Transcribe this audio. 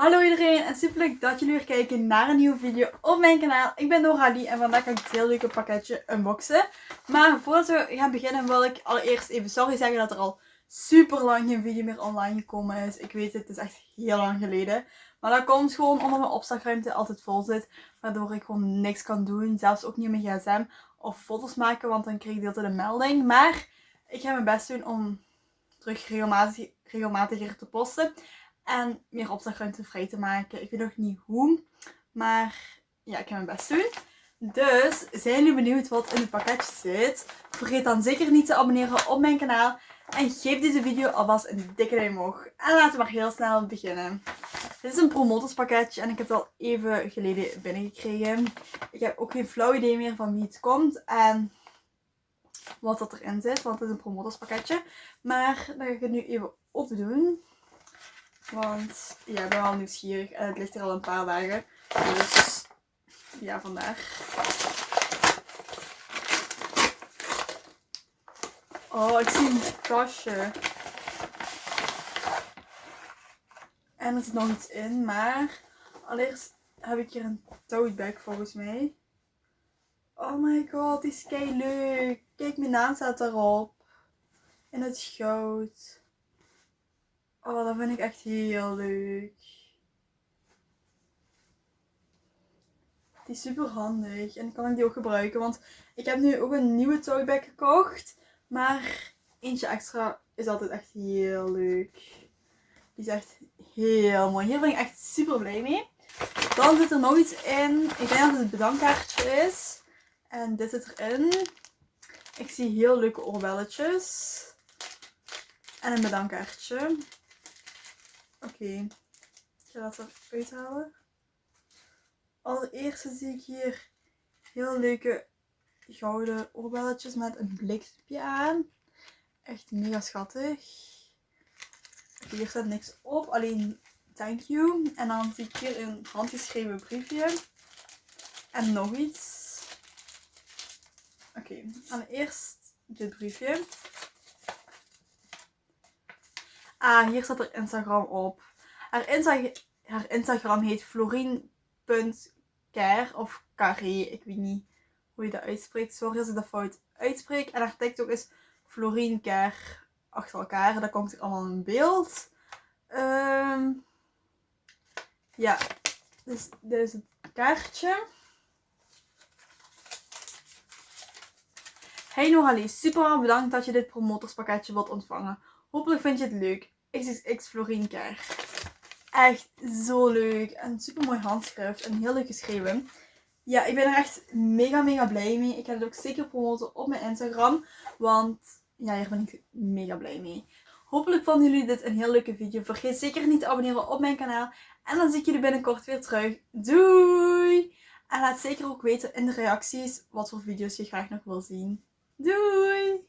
Hallo iedereen en super leuk dat jullie weer kijken naar een nieuwe video op mijn kanaal. Ik ben Noralie en vandaag ga ik het heel leuke pakketje unboxen. Maar voordat we gaan beginnen wil ik allereerst even sorry zeggen dat er al super lang geen video meer online gekomen is. Ik weet het, het is echt heel lang geleden. Maar dat komt gewoon omdat mijn opslagruimte altijd vol zit. Waardoor ik gewoon niks kan doen. Zelfs ook niet mijn gsm of foto's maken, want dan krijg ik de een melding. Maar ik ga mijn best doen om terug regelmatig, regelmatiger te posten. En meer opslagruimte vrij te maken. Ik weet nog niet hoe. Maar ja, ik ga mijn best doen. Dus zijn jullie benieuwd wat in het pakketje zit? Vergeet dan zeker niet te abonneren op mijn kanaal. En geef deze video alvast een dikke duim omhoog. En laten we maar heel snel beginnen. Dit is een promotorspakketje en ik heb het al even geleden binnengekregen. Ik heb ook geen flauw idee meer van wie het komt en wat dat erin zit. Want het is een promotorspakketje. Maar dan ga ik het nu even opdoen. Want ja, ik ben wel nieuwsgierig en het ligt er al een paar dagen. Dus ja, vandaag. Oh, ik zie een kastje. En er zit nog iets in, maar allereerst heb ik hier een tote bag volgens mij. Oh my god, die is kei leuk. Kijk, mijn naam staat daarop. In het goud. Oh, dat vind ik echt heel leuk. Die is super handig. En kan ik die ook gebruiken. Want ik heb nu ook een nieuwe tote gekocht. Maar eentje extra is altijd echt heel leuk. Die is echt heel mooi. Hier ben ik echt super blij mee. Dan zit er nog iets in. Ik denk dat het een bedankkaartje is. En dit zit erin. Ik zie heel leuke oorbelletjes. En een bedankkaartje. Oké, ik ga dat eruit halen. Allereerst zie ik hier heel leuke gouden oorbelletjes met een blikje aan. Echt mega schattig. hier staat niks op, alleen thank you. En dan zie ik hier een handgeschreven briefje. En nog iets. Oké, okay, allereerst dit briefje. Ah, hier staat er Instagram op. Haar, haar Instagram heet florien.care of carré. Ik weet niet hoe je dat uitspreekt. Sorry als ik dat fout uitspreek. En haar TikTok is Florien achter elkaar. Daar komt allemaal in beeld. Um, ja, dus dit is het kaartje. Hey Noralie, super bedankt dat je dit promotorspakketje wilt ontvangen. Hopelijk vind je het leuk. XXX Florien Echt zo leuk. En super mooi handschrift. En heel leuk geschreven. Ja, ik ben er echt mega mega blij mee. Ik ga het ook zeker promoten op mijn Instagram. Want ja, hier ben ik mega blij mee. Hopelijk vonden jullie dit een heel leuke video. Vergeet zeker niet te abonneren op mijn kanaal. En dan zie ik jullie binnenkort weer terug. Doei! En laat zeker ook weten in de reacties wat voor video's je graag nog wil zien. Doei!